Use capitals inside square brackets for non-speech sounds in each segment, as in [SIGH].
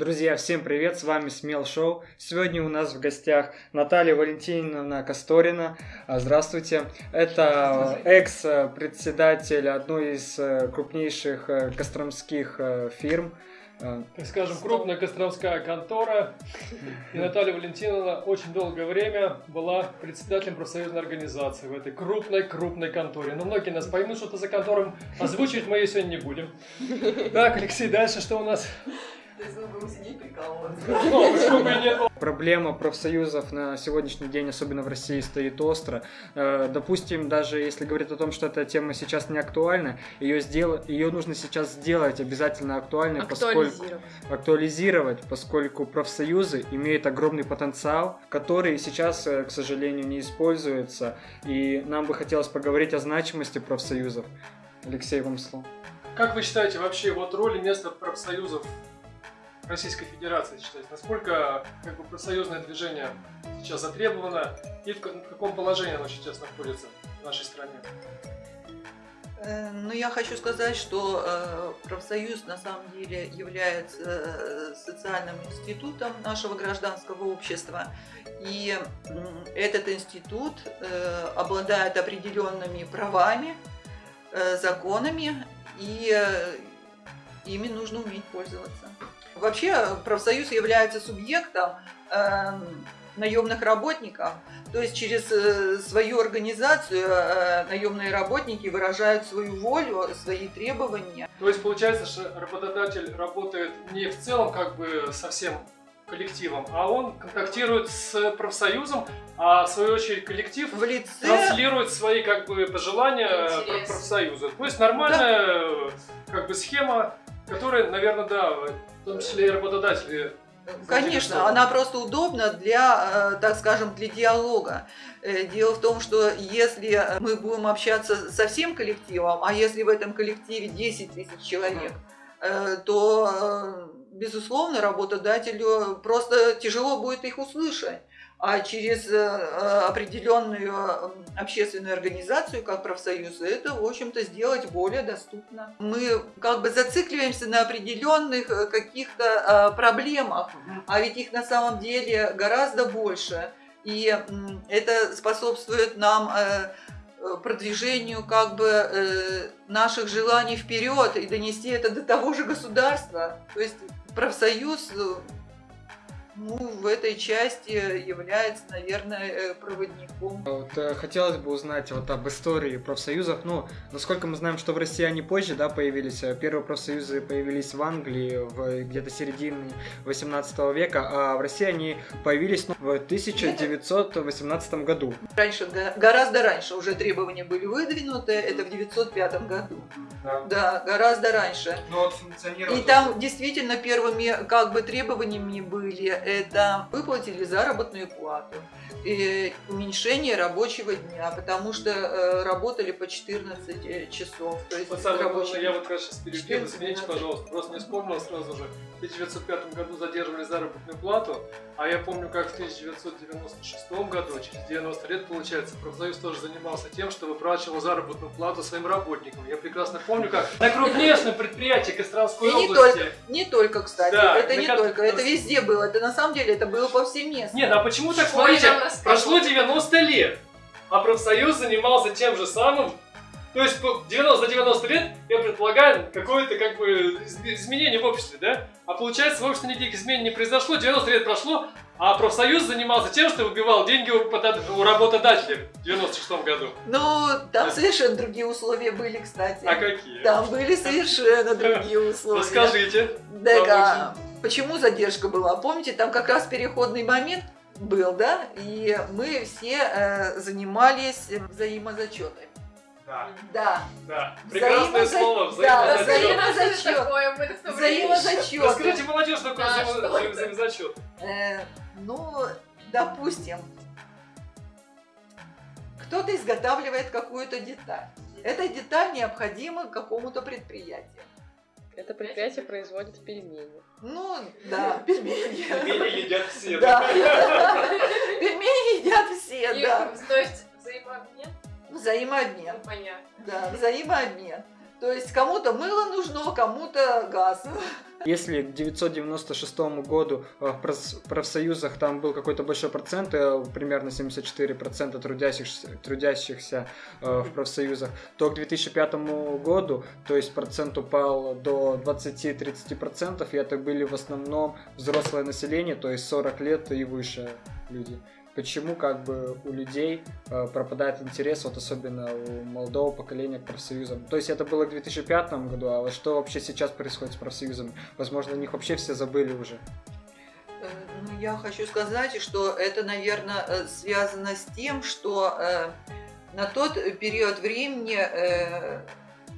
Друзья, всем привет, с вами Смел Шоу. Сегодня у нас в гостях Наталья Валентиновна Косторина. А, Здравствуйте. Это экс-председатель одной из э, крупнейших э, костромских э, фирм. А, так скажем, крупная костромская контора. И Наталья Валентиновна очень долгое время была председателем профсоюзной организации в этой крупной-крупной конторе. Но многие нас поймут, что это за контором. Озвучивать мы ее сегодня не будем. Так, Алексей, дальше что у нас? Проблема профсоюзов на сегодняшний день, особенно в России, стоит остро. Э, допустим, даже если говорить о том, что эта тема сейчас не актуальна, ее, сдел... ее нужно сейчас сделать обязательно актуальной, поскольку актуализировать, поскольку профсоюзы имеют огромный потенциал, который сейчас, э, к сожалению, не используется. И нам бы хотелось поговорить о значимости профсоюзов. Алексей, вам слово. Как вы считаете вообще вот роль и место профсоюзов Российской Федерации считаете? Насколько как бы, профсоюзное движение сейчас затребовано и в, в каком положении оно сейчас находится в нашей стране? Э, ну, я хочу сказать, что э, профсоюз на самом деле является э, социальным институтом нашего гражданского общества. И этот институт обладает определенными правами, законами, и ими нужно уметь пользоваться. Вообще профсоюз является субъектом э, наемных работников, то есть через э, свою организацию э, наемные работники выражают свою волю, свои требования. То есть получается, что работодатель работает не в целом как бы совсем коллективом, а он контактирует с профсоюзом, а в свою очередь коллектив в лице... транслирует свои как бы пожелания Интерес. профсоюза. То есть нормальная да. как бы схема, которая, наверное, да, в том числе и работодатели. Конечно, она просто удобна для, э, так скажем, для диалога. Э, дело в том, что если мы будем общаться со всем коллективом, а если в этом коллективе 10 тысяч человек, э, то, безусловно, работодателю просто тяжело будет их услышать а через э, э, определенную общественную организацию, как профсоюз, это, в общем-то, сделать более доступно. Мы как бы зацикливаемся на определенных э, каких-то проблемах, а ведь их на самом деле гораздо больше. И это способствует нам продвижению как бы наших желаний вперед и донести это до того же государства. То есть профсоюз ну, в этой части является, наверное, э, проводником. Вот, э, хотелось бы узнать вот об истории профсоюзов. Ну, насколько мы знаем, что в России они позже, да, появились. Э, первые профсоюзы появились в Англии в где-то середине 18 века, а в России они появились ну, в 1918 году. Раньше, гораздо раньше уже требования были выдвинуты, это в 905 году. Да, да гораздо раньше. Но вот И там действительно первыми как бы требованиями были это выплатили заработную плату, и уменьшение рабочего дня, потому что э, работали по 14 э, часов. То есть вот самое рабочий... главное, я вот как сейчас перебью, извините, пожалуйста, просто не вспомнил сразу же. В 1905 году задерживали заработную плату, а я помню, как в 1996 году, через 90 лет, получается, профсоюз тоже занимался тем, что выплачивал заработную плату своим работникам. Я прекрасно помню, как на крупнейшем предприятии Костромской области. Не только, не только, кстати, да, это не только, это везде было, это на самом деле это было повсеместно. Нет, а почему так, смотрите, прошло 90 лет, а профсоюз занимался тем же самым то есть 90 за 90 лет, я предполагаю, какое-то как бы изменение в обществе, да? А получается, в обществе никаких изменений не произошло, 90 лет прошло, а профсоюз занимался тем, что выбивал деньги у, у работодателей в 96 году. Ну, там да. совершенно другие условия были, кстати. А какие? Там были совершенно другие [LAUGHS] условия. Расскажите. Да, почему задержка была? Помните, там как раз переходный момент был, да? И мы все э, занимались взаимозачетами. Да. Да. Да. Прекрасное Взаимоза... слово. Взаимозачет. Да, взаимозачет. Расскажите, молодежь, что такое взаимозачет? Э, ну, допустим, кто-то изготавливает какую-то деталь. Эта деталь необходима какому-то предприятию. Это предприятие производит пельмени. Ну, да, пельмени. Пельмени едят все. Да. Пельмени едят все, да. То есть взаимообмен? Взаимообмен. Ну, понятно. Да, взаимообмен. То есть кому-то мыло нужно, кому-то газ. Если к 996 году э, в профсоюзах там был какой-то большой процент, э, примерно 74% трудящихся, трудящихся э, в профсоюзах, то к 2005 году, то есть процент упал до 20-30%, и это были в основном взрослое население, то есть 40 лет и выше люди. Почему как бы у людей э, пропадает интерес, вот особенно у молодого поколения к профсоюзам. То есть это было к 2005 году, а вот что вообще сейчас происходит с профсоюзами? Возможно, о них вообще все забыли уже. Э, Ну, я хочу сказать, что это, наверное, э, связано с тем, что э, на тот период времени э,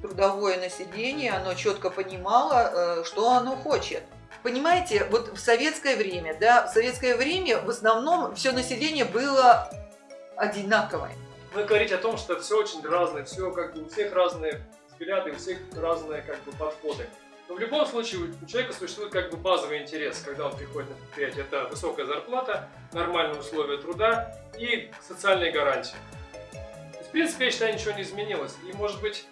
трудовое население, оно четко понимало, э, что оно хочет. Понимаете, вот в советское время, да, в советское время в основном все население было одинаковое. Мы говорить о том, что все очень разное, все как бы у всех разные взгляды, у всех разные как бы подходы. Но в любом случае у человека существует как бы базовый интерес, когда он приходит на предприятие. Это высокая зарплата, нормальные условия труда и социальные гарантии. В принципе, я считаю, ничего не изменилось. И может быть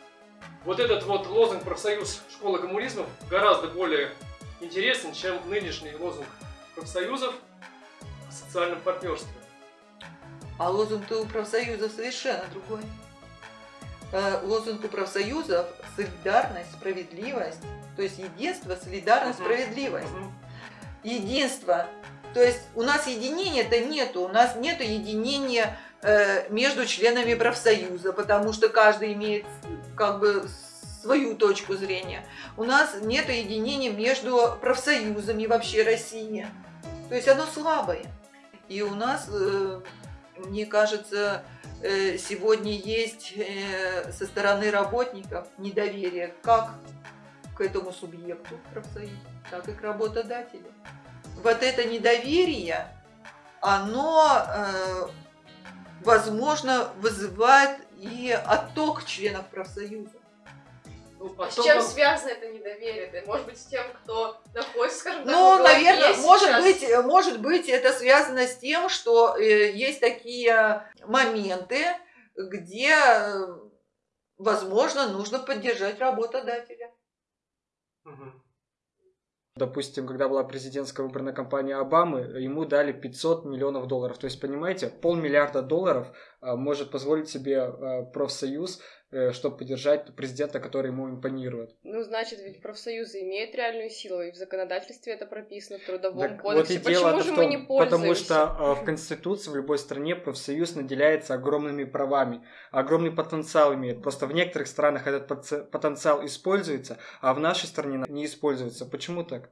вот этот вот лозунг профсоюз школы коммунизма гораздо более интересен, чем нынешний лозунг профсоюзов о социальном партнерстве. А лозунг у профсоюзов совершенно другой. Э, Лозунг у профсоюзов – солидарность, справедливость. То есть единство, солидарность, Мгм. справедливость. Мгм. Единство. То есть у нас единения-то нету. У нас нету единения э, между членами профсоюза, потому что каждый имеет как бы свою точку зрения. У нас нет единения между профсоюзами вообще России. То есть оно слабое. И у нас, э, мне кажется, э, сегодня есть э, со стороны работников недоверие как к этому субъекту профсоюза, так и к работодателю. Вот это недоверие, оно, возможно, вызывает и отток членов профсоюза. Ну, А с потом чем он- связано это недоверие? Может быть с тем, кто находится, скажем так, Ну, на наверное, может сейчас? быть, может быть, это связано с тем, что э, есть такие моменты, где, э, возможно, нужно поддержать работодателя. Допустим, когда была президентская выборная кампания Обамы, ему дали 500 миллионов долларов. То есть, понимаете, полмиллиарда долларов а, может позволить себе профсоюз, э, чтобы поддержать президента, который ему импонирует. Ну, значит, ведь профсоюзы имеют реальную силу, и в законодательстве это прописано, в трудовом Так кодексе. вот и дело Почему же в мы том, не пользуемся? потому что а, в Конституции в любой стране профсоюз наделяется огромными правами, огромный потенциал имеет. Просто в некоторых странах этот потенциал используется, а в нашей стране не используется. Почему так?